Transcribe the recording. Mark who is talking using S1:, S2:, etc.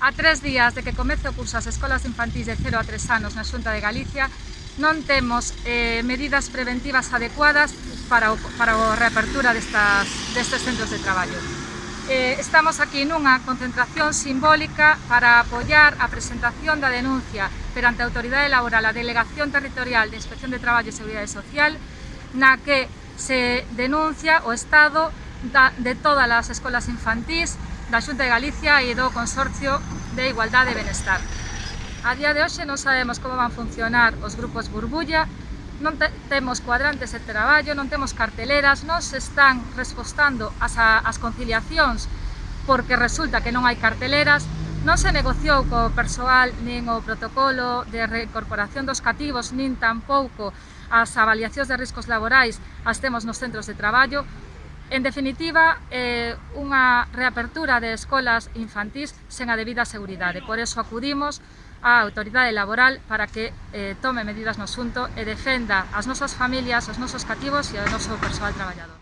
S1: A tres días de que comece o curso as escolas infantís de 0 a 3 anos na Xunta de Galicia, non temos eh, medidas preventivas adecuadas para, o, para a reapertura destas, destes centros de traballo. Eh, estamos aquí nunha concentración simbólica para apoiar a presentación da denuncia perante a Autoridade Laboral a Delegación Territorial de Inspección de Traballo e Seguridade Social na que se denuncia o estado da, de todas as escolas infantís da Xunta de Galicia e do Consorcio de Igualdade e Benestar. A día de hoxe non sabemos como van funcionar os grupos burbulla, non te temos cuadrantes de traballo, non temos carteleras, non se están respostando as, a, as conciliacións porque resulta que non hai carteleras, non se negociou co persoal nin o protocolo de reincorporación dos cativos, nin tampouco as avaliacións de riscos laborais as temos nos centros de traballo, En definitiva, eh, unha reapertura de escolas infantís sen a debida seguridade. Por eso acudimos á autoridade laboral para que eh, tome medidas no asunto e defenda as nosas familias, os nosos cativos e o noso persoal traballador.